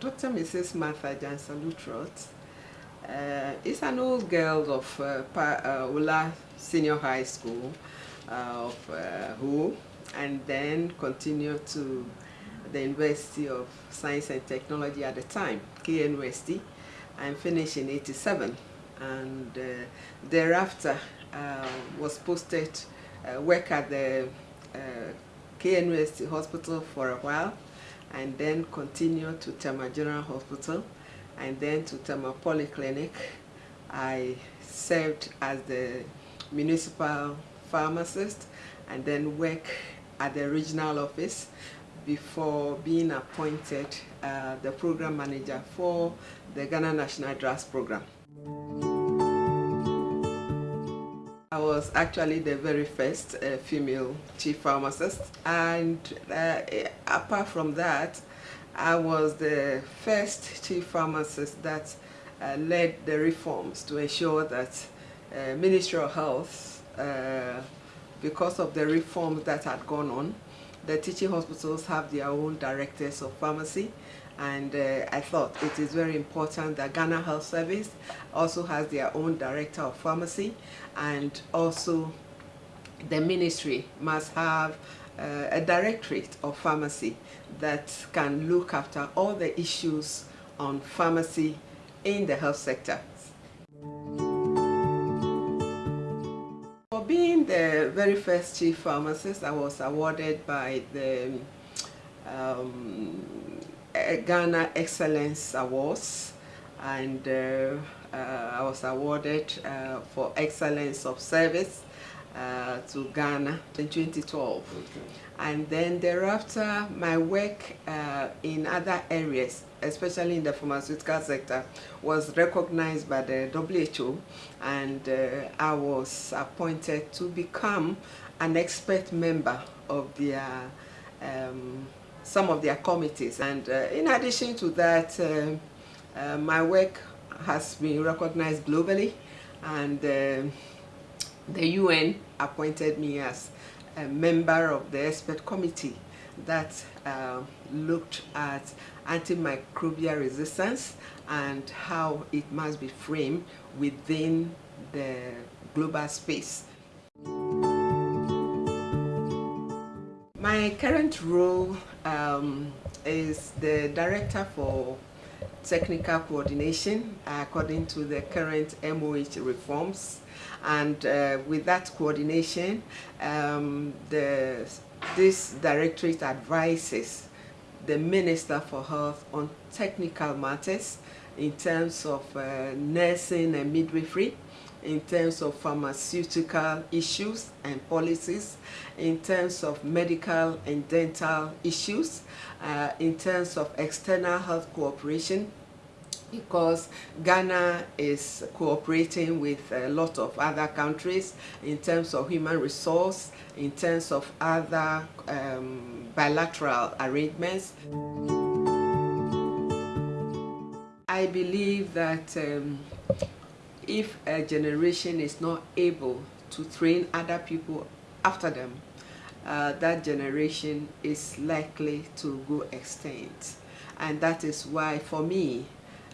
Dr. Mrs. Martha Gyansa Lutterodt uh, is an old girl of uh, uh, Senior High School uh, of uh, Who and then continued to the University of Science and Technology at the time, KNUST, and finished in 87 and uh, thereafter was posted work at the KNUST hospital for a while and then continued to Tema General Hospital and then to Tema Polyclinic. I served as the municipal pharmacist and then work at the regional office before being appointed uh, the program manager for the Ghana National Drugs Program. I was actually the very first uh, female chief pharmacist. And uh, apart from that I was the first chief pharmacist that uh, led the reforms to ensure that uh, Ministry of Health uh, because of the reforms that had gone on the teaching hospitals have their own directors of pharmacy and uh, I thought it is very important that Ghana Health Service also has their own director of pharmacy and also the ministry must have uh, a directorate of pharmacy that can look after all the issues on pharmacy in the health sector. For being the very first chief pharmacist, I was awarded by the um, Ghana Excellence Awards and uh, uh, I was awarded uh, for excellence of service uh, to Ghana in 2012. Okay. And then thereafter, my work uh, in other areas, especially in the pharmaceutical sector, was recognized by the WHO and uh, I was appointed to become an expert member of their um, some of their committees. And uh, in addition to that, uh, uh, my work has been recognized globally and the UN appointed me as a member of the expert committee that uh, looked at antimicrobial resistance and how it must be framed within the global space. My current role um, is the Director for Technical Coordination according to the current MOH reforms. And uh, with that coordination um, the, this directorate advises the Minister for Health on technical matters in terms of uh, nursing and midwifery in terms of pharmaceutical issues and policies, in terms of medical and dental issues, uh, in terms of external health cooperation, because Ghana is cooperating with a lot of other countries in terms of human resource, in terms of other um, bilateral arrangements. I believe that um, if a generation is not able to train other people after them, uh, that generation is likely to go extinct. And that is why, for me,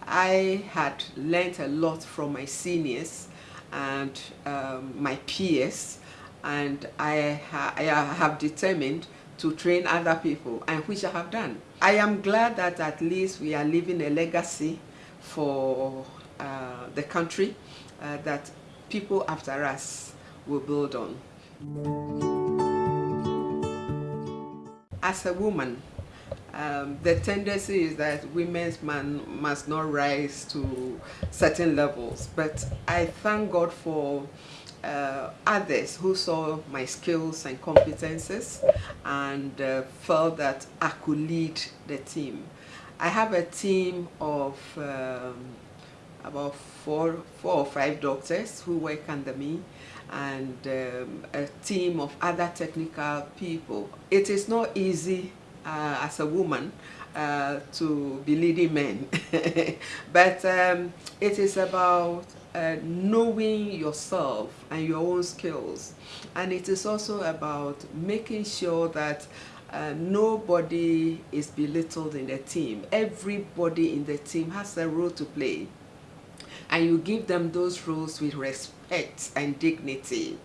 I had learned a lot from my seniors and um, my peers, and I, ha I have determined to train other people, and which I have done. I am glad that at least we are leaving a legacy for uh, the country uh, that people after us will build on. As a woman, um, the tendency is that women's man must not rise to certain levels, but I thank God for uh, others who saw my skills and competences and uh, felt that I could lead the team. I have a team of um, about four, four or five doctors who work under me and um, a team of other technical people. It is not easy uh, as a woman uh, to be leading men, but um, it is about uh, knowing yourself and your own skills and it is also about making sure that uh, nobody is belittled in the team. Everybody in the team has a role to play. And you give them those roles with respect and dignity.